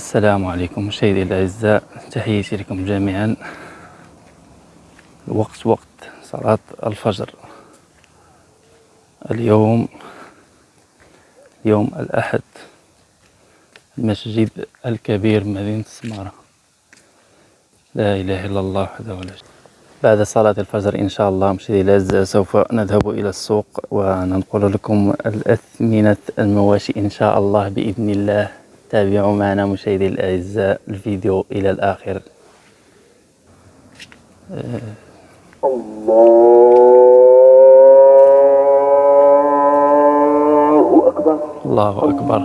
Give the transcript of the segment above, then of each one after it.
السلام عليكم مشاهدي الأعزاء تحياتي لكم جميعا. الوقت وقت صلاة الفجر. اليوم يوم الأحد المسجد الكبير مدينة السمارة لا إله إلا الله وحده لا شريك بعد صلاة الفجر إن شاء الله مشاهدي الأعزاء سوف نذهب إلى السوق وننقل لكم الأثمنة المواشي إن شاء الله بإذن الله. تابعوا معنا مشاهدي الأعزاء الفيديو إلى الآخر. الله أكبر. الله أكبر.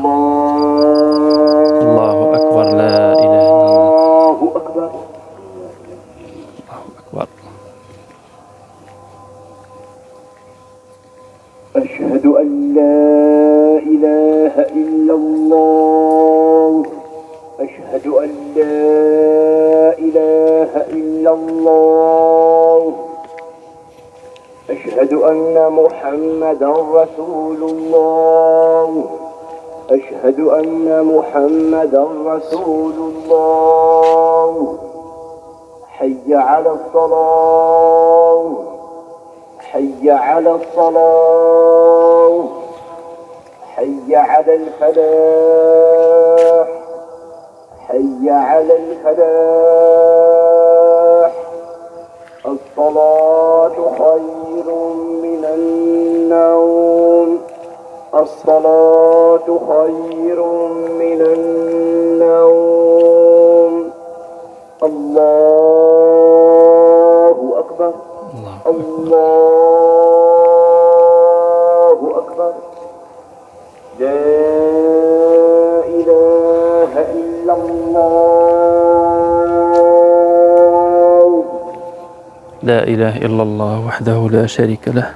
الله أكبر. لا إله إلا الله. الله أكبر. أكبر. أشهد أن لا إله إلا الله. أشهد أن محمدا رسول الله. أشهد أن محمدا رسول الله. حي على الصلاة. حي على الصلاة. حي على الفلاح. حي على الفلاح. الصلاة خير من النوم. الصلاة خير من النوم. الله أكبر. الله أكبر. لا إله إلا الله. لا إله إلا الله وحده لا شريك له.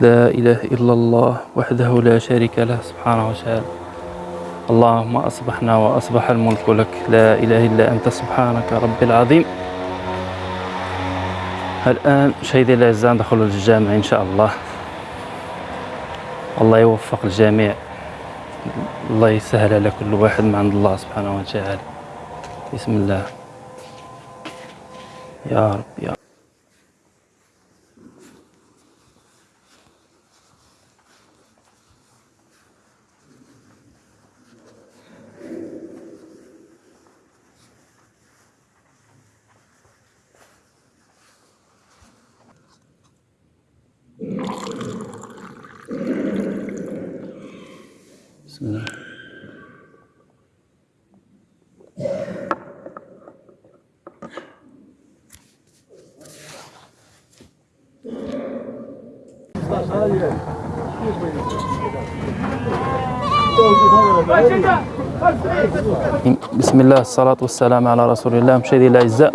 لا إله إلا الله وحده لا شريك له. سبحانه وتعالى. اللهم أصبحنا وأصبح الملك لك. لا إله إلا أنت. سبحانك رب العظيم. الآن مشاهدي الأعزاء ندخل للجامع إن شاء الله. الله يوفق الجميع. الله يسهل على كل واحد من عند الله سبحانه وتعالى. بسم الله. يا رب يا رب. بسم الله. بسم الله الصلاة والسلام على رسول الله. مشاهدي الأعزاء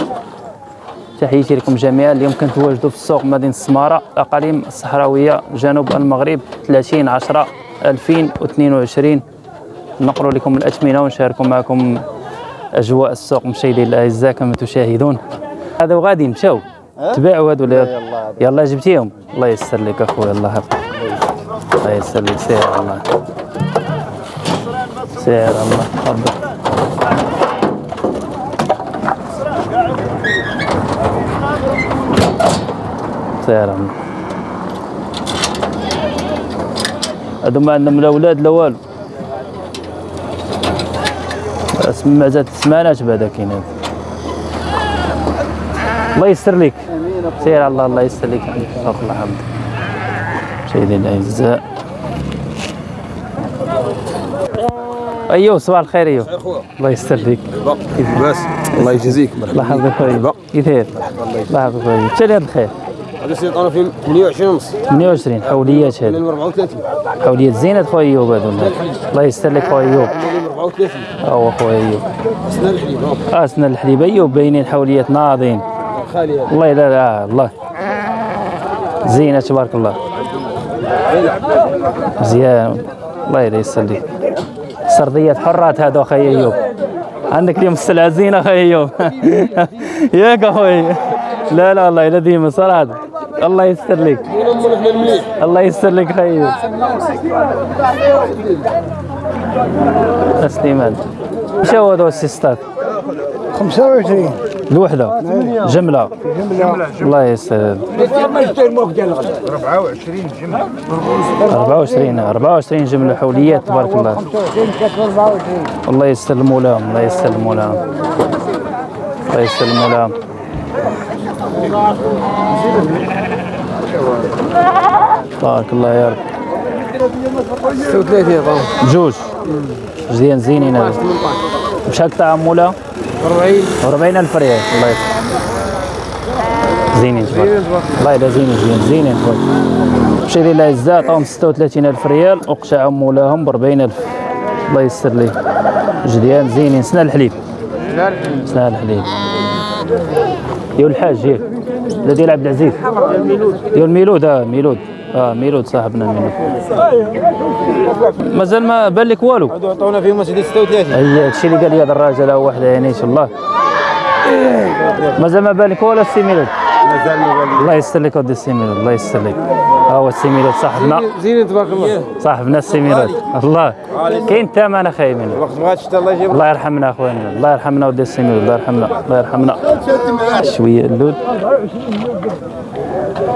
تحياتي لكم جميعا. اليوم كنتواجدوا في السوق مدينة السمارة أقاليم الصحراوية جنوب المغرب 30 10 2022 نقل لكم الأثمنة ونشارك معكم أجواء السوق. مشاهدي الأعزاء كما تشاهدون هذا وغادي مشاو تباعوا هذو ولا يلا جبتيهم. الله يسر لك أخويا الله يحفظك. الله يسر لك. سير الله. سير الله. تفضل. سير الله. هادو ما عندهم لا ولاد لا والو. اسمع زاد الثمانات بعدا كاين الله يسر لك سير على الله الله يسر لك فوق الحمد سيدي الاعزاء أيوه صباح الخير أيوه. الله يسر لك كيف باس الله يجزيك. الله يحفظك خويا كيف داير الله يحفظك خويا لي هذا الخير؟ هذا سيد أنا في 28 ونص. 28 حوليات هذا 34 حوليات زينة خويا أيوب هذو. الله يسر لك خويا أيوب. 34 هو خويا أيوب. سنة الحليب. ها اسنا الحليب. أيوب باينين حوليات ناضين. خالي الله لا لا الله. زينة تبارك الله. مزيان الله يسر لك سرديات حرات هذا أخي أيوب. عندك اليوم السلعة زينة أخي أيوب. ياك أخوي. لا لا والله لا ديما صراحة الله يستر لك. الله يستر لك خير. سليمان اش هو هذا السيستات؟ 25 الوحده جملة. الله يسهل 24 24 جملة. حوليات تبارك الله 24 الله يسلموا لهم الله يسلموا لهم الله يسلموا لهم بارك الله يا رب. 36 طبعا جوج. زين زينين هذا. بشحال تعمولها 40 40 ألف ريال. الله يسلمك زينين تبارك الله يلا زينين زين زينين تبارك مشي ديال العزة عطاهم 36 ألف ريال. وقشع مولاهم ب 40 ألف. الله يسر ليه جديان زينين. سنا الحليب. سنا الحليب. ديال الحاج ياك لا ديال عبد العزيز. ديال ميلود آه ميلود. آه ميلود صاحبنا ميلود. مازال ما بان لك والو. هادو عطونا فيهم سيدي 36 أي هادشي اللي قال لي هذا الراجل هو واحد يعني إن شاء الله. مازال ما بالك ولا السي ميلود؟ مازال ما بالي الله يستر لك ودي السي ميلود الله يستر لك. ها هو السي ميلود صاحبنا. زين تبارك الله. صاحبنا السي ميلود الله كاين الثمن اخاي منه الوقت غاديش حتى الله يجيب الله يرحمنا أخواننا. الله يرحمنا ودي السي ميلود الله يرحمنا. الله يرحمنا. شوية اللود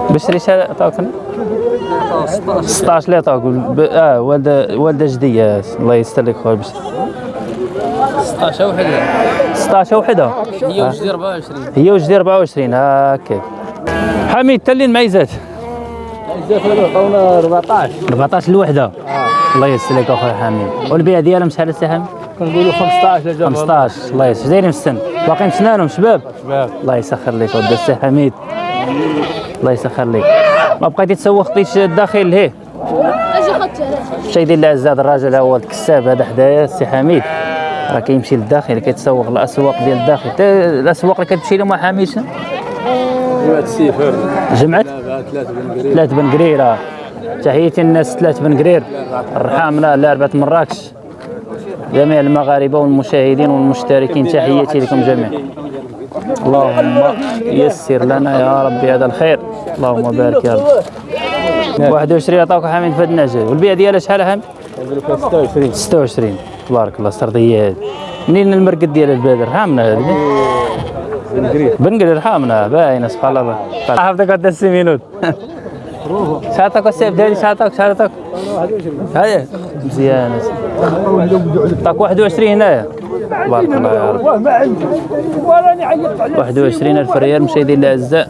بشري شحال عطاوك 16 اللي عطاوك ب- آه والده والدة جدية. الله يستر لك خويا بشري 16 وحده 16 وحده هي وجدي 24 هي وجدي 24 هكاك حميد تلين معيزات عطونا 14 14 الوحدة. الله يسر لك اخويا حميد والبيع ديالهم شحال السي حميد كنقولوا 15 لجا 15 الله يسر دايرين في السن. باقيين سنانهم شباب؟ شباب. الله يسخر لك ودي السي حميد. الله يسخر لك. ما بقيتي تسوق خطيش الداخل هي؟ أجي خدت شي ديال هذا الراجل هو الكساب هذا حدايا السي حميد. راه كيمشي للداخل كيتسوق الأسواق ديال الداخل. الأسواق اللي كتمشي لهم حميد شنو؟ جمعة ثلاث بن قريرة. تحياتي الناس ثلاث بن قرير. الرحامنا لعبة مراكش جميع المغاربة والمشاهدين والمشتركين تحياتي لكم جميعا اللهم يسر لنا يا ربي هذا الخير. اللهم بارك يا رب. 21 عطاوك حميد في هاد النعجة والبيع ديالها شحال حميد 26 26 تبارك الله السردية هذه منين المرقد ديال البلاد رحامنا هذه بن قريب بن قرير رحامنا باينة سبحان الله. حافظك قد السيمينوت شاتك والسيف ديالي شاتك شاتك. هاي. مزيان عطاك 21 هنايا بارك الله يا رب 21 ألف ريال مشاهدينا الاعزاء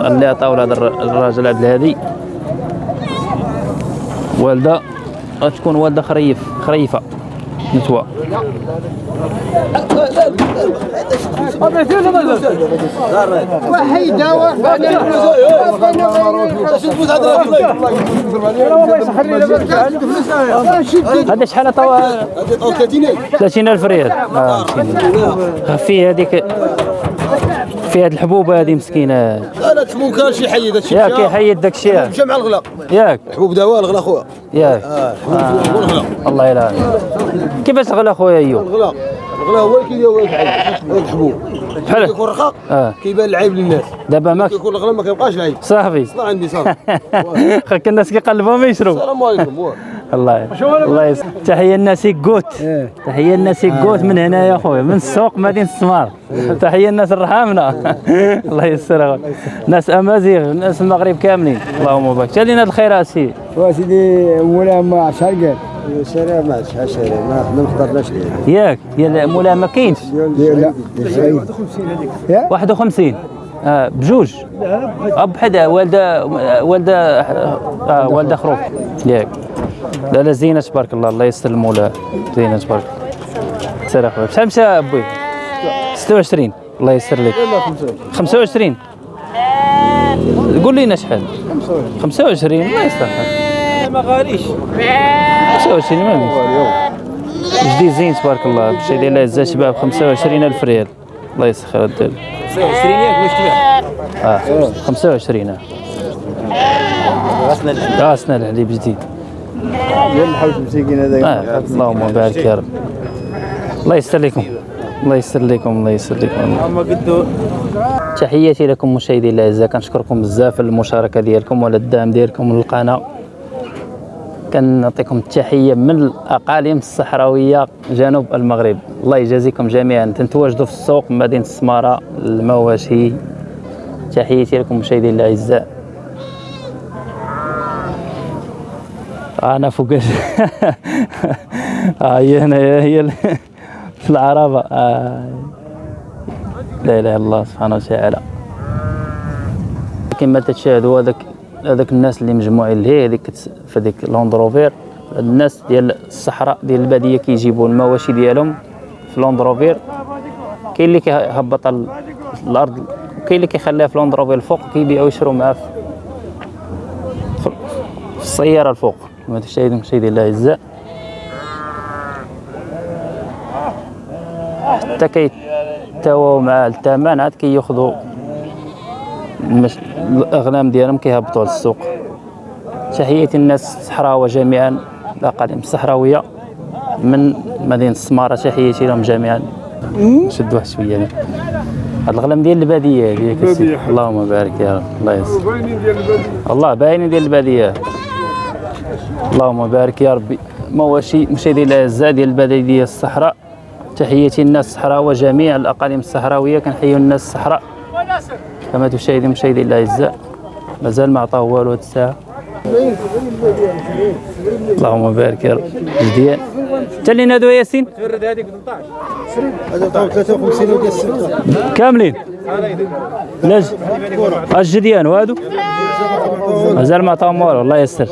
اللي عطاو لهذا الر- الراجل عبد الهادي والدة غتكون والدة خريف خريفة. نتوى. هذا شحال عطاو 30 ألف ريال. مسكين. فيه هذيك في هاد الحبوبه هذه مسكينة. لا تحبوب كان شي حيد هادشي ياك كيحيد داك الشيء. مشى مع الغلا ياك. حبوب دواء الغلا خويا ياك. آه الله يلعن كيفاش الغلا خويا أيوب؟ الغلا الغلا هو اللي كيدير الحبوب. بحال كيكون رقاق آه. كيبان العيب للناس. دابا ماك. كيكون الغلا ما كيبقاش العيب. صافي. ما عندي صافي. خاك الناس كيقلبوا ما يشرب السلام عليكم. الله الله يس... تحية الناس يقوت تحية الناس يقوت من هنا يا خويا من السوق مدينة السمار تحية الناس الرحامنا الله يسر ناس أمازيغ ناس المغرب كاملين. اللهم بارك. شالينا الخير اسي وسيدي مولا ما شرقر سير ما عادش سير ما ما نقدرناش ليه ياك يا مولا ما كاينش لا يا؟ 51 آه بجوج. حدا والدة والدة آه والدة خروف. ياك. لا لا زينة تبارك الله الله يستر المولى. زينة تبارك الله. سير أخويا. بشحال مشى أبوي. 26 الله يسر لك. 25 قول لنا شحال؟ 25 ما يستحق ما غاليش. 25 ما ليش جديد زين تبارك الله. بشي ديال العزة شباب 25 ألف ريال. الله يسخر الدال 20 ياك واش تبيع. آه 25 آه. سنة الحليب جديد. آه. اللهم بارك يا رب. الله يستر لكم. الله يستر لكم الله يستر لكم. تحياتي لكم مشاهدي الأعزاء. كنشكركم بزاف على المشاركة ديالكم وعلى الدعم ديالكم للقناه كنعطيكم التحية من الأقاليم الصحراوية جنوب المغرب. الله يجازيكم جميعا. تنتواجدوا في السوق مدينة السمارة المواشي تحياتي لكم مشاهدينا الأعزاء. أنا فوق آه هي هنا هي في العربة. آه. لا إله إلا الله سبحانه وتعالى. كما تشاهدوا هذاك هذاك الناس اللي مجموعين لهيه هذيك في هذيك لاندروفير الناس ديال الصحراء ديال البادية كيجيبوا المواشي ديالهم في Land Rover كاين اللي كيهبط ال- الأرض وكاين اللي كيخليها في Land Rover الفوق كيبيعوا ويشروا معاه في السيارة الفوق. كما تشاهدون مشاهدي الله الاعزاء حتى كيتواو مع الثمن عاد كياخذوا المش... الأغنام ديالهم كيهبطوا للسوق. تحياتي الناس الصحراوه جميعا الاقاليم الصحراوية من مدينة السمارة تحياتي لهم جميعا. شد واحد شوية. هاد الغنم ديال البادية هذه. اللهم بارك يا رب. الله يسر. الله باينين ديال البادية. اللهم بارك يا ربي. مواشي مشاهدي الاعزاء ديال الباديه ديال الصحراء. تحياتي الناس الصحراويه جميع الأقاليم الصحراوية. كنحيوا الناس الصحراء. كما تشاهدون مشاهدي الأعزاء مازال ما عطاه والو هاد الساعة. اللهم بارك يا رب. انت اللي نادو ياسين؟ تفرد هذيك 18 هذا طاو 53 وديال 6 كاملين الجديان وهادو؟ مازال ما عطاهم والو. الله يسر.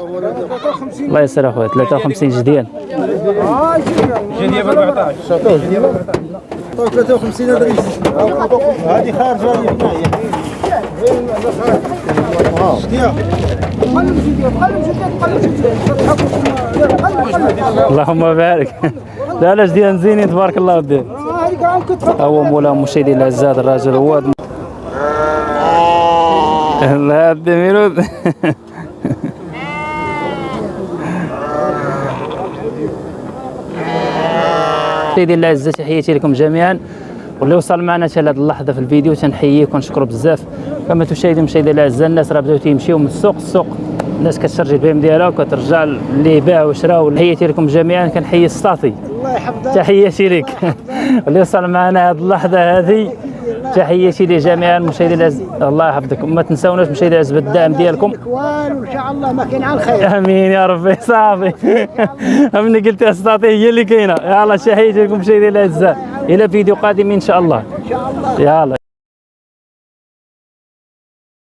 الله يسر اخويا. 53 جديان جديه ب 14 طاو 53 هذا هذه خارجه هذه هنا اللهم بارك. لا لا جديان زينين تبارك الله ودي. هو مولا مشاهدي الاعزاء هذا الراجل هو لا الدميرود سيدي الاعزاء تحياتي لكم جميعا. واللي وصل معنا حتى لهذه اللحظة في الفيديو تنحييه ونشكره بزاف. كما تشاهدون مشاهدي الاعزاء الناس راه بداو تيمشيو من السوق السوق. الناس كتشارجي البهايم ديالها وكترجع اللي باع وشرا تحياتي لكم جميعا كنحيي السطاطي تحياتي لك. واللي وصل معنا هذه اللحظة هذه تحياتي لجميع المشاهدين الاعزاء الله يحفظك وما تنساوناش مشاهدي الاعزاء بالدعم ديالكم. وان شاء الله ما كاين غير الخير آمين يا ربي. صافي. أمني قلت استطيع هي اللي كاينة. يلا تحياتي لكم مشاهدي الاعزاء إلى فيديو قادم ان شاء الله إن شاء الله. يلا.